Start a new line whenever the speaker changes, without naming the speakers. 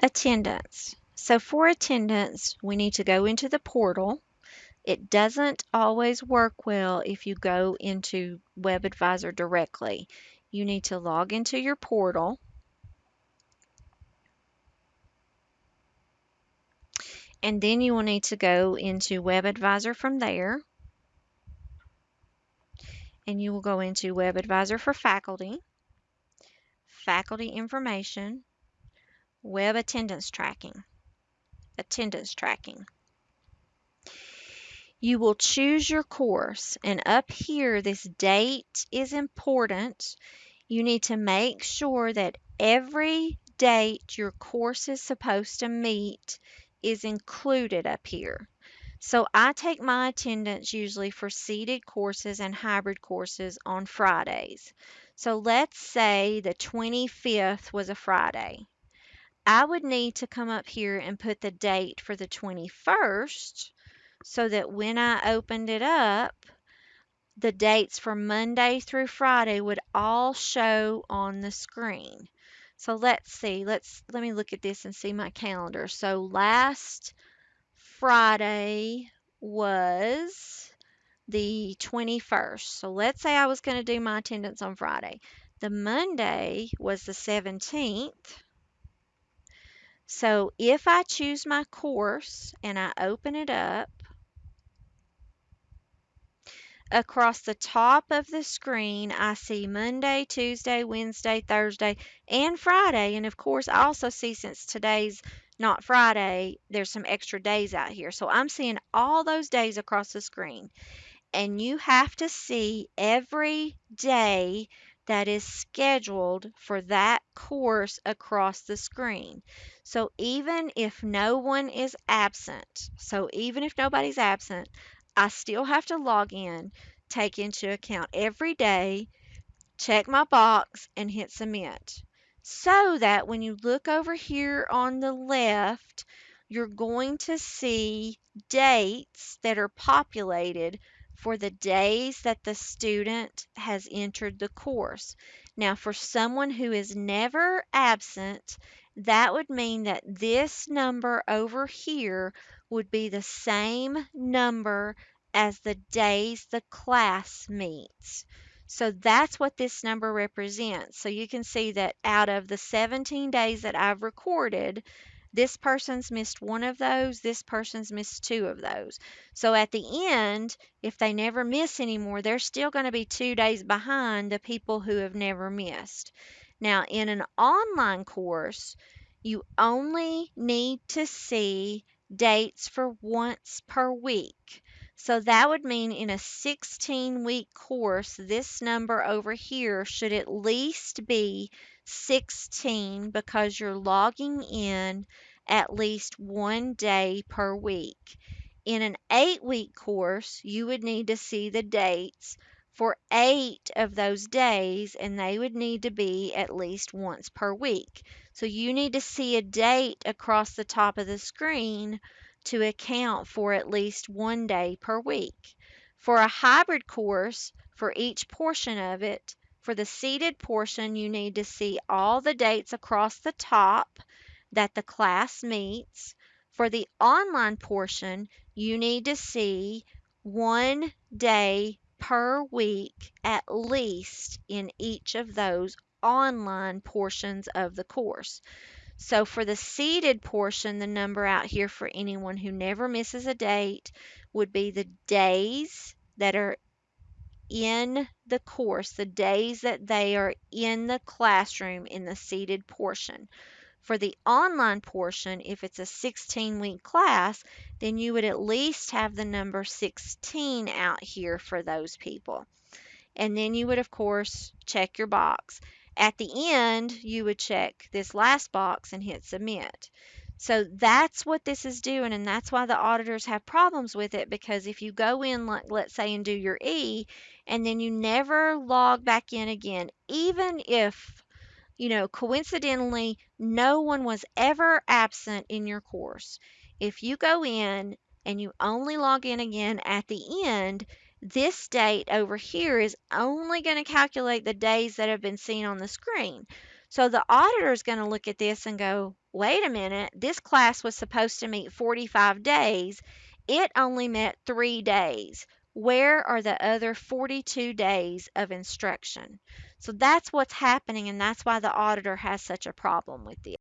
Attendance. So for attendance, we need to go into the portal. It doesn't always work well if you go into WebAdvisor directly. You need to log into your portal. And then you will need to go into WebAdvisor from there. And you will go into WebAdvisor for faculty, faculty information, web attendance tracking, attendance tracking. You will choose your course and up here this date is important. You need to make sure that every date your course is supposed to meet is included up here. So I take my attendance usually for seated courses and hybrid courses on Fridays. So let's say the 25th was a Friday. I would need to come up here and put the date for the 21st so that when I opened it up, the dates for Monday through Friday would all show on the screen. So let's see. Let's let me look at this and see my calendar. So last Friday was the 21st. So let's say I was going to do my attendance on Friday. The Monday was the 17th. So if I choose my course and I open it up, across the top of the screen, I see Monday, Tuesday, Wednesday, Thursday, and Friday. And of course, I also see since today's not Friday, there's some extra days out here. So I'm seeing all those days across the screen. And you have to see every day that is scheduled for that course across the screen. So even if no one is absent, so even if nobody's absent, I still have to log in, take into account every day, check my box, and hit submit. So that when you look over here on the left, you're going to see dates that are populated for the days that the student has entered the course. Now, for someone who is never absent, that would mean that this number over here would be the same number as the days the class meets. So that's what this number represents. So you can see that out of the 17 days that I've recorded, this person's missed one of those, this person's missed two of those. So at the end, if they never miss anymore, they're still going to be two days behind the people who have never missed. Now, in an online course, you only need to see dates for once per week. So that would mean in a 16 week course, this number over here should at least be 16 because you're logging in at least one day per week. In an eight week course, you would need to see the dates for eight of those days, and they would need to be at least once per week. So you need to see a date across the top of the screen to account for at least one day per week. For a hybrid course, for each portion of it, for the seated portion, you need to see all the dates across the top that the class meets. For the online portion, you need to see one day per week at least in each of those online portions of the course. So for the seated portion, the number out here for anyone who never misses a date would be the days that are in the course, the days that they are in the classroom in the seated portion. For the online portion, if it's a 16 week class, then you would at least have the number 16 out here for those people. And then you would, of course, check your box. At the end, you would check this last box and hit submit. So that's what this is doing, and that's why the auditors have problems with it because if you go in, like let's say, and do your E, and then you never log back in again, even if, you know, coincidentally, no one was ever absent in your course, if you go in and you only log in again at the end, this date over here is only going to calculate the days that have been seen on the screen. So the auditor is going to look at this and go, wait a minute, this class was supposed to meet 45 days. It only met three days. Where are the other 42 days of instruction? So that's what's happening, and that's why the auditor has such a problem with this.